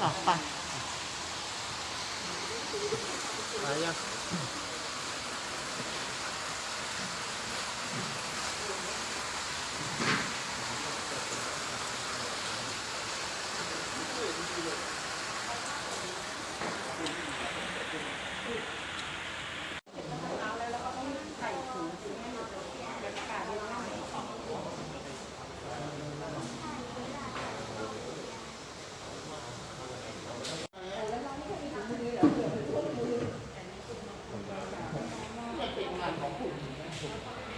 Apa? Ayah. And the.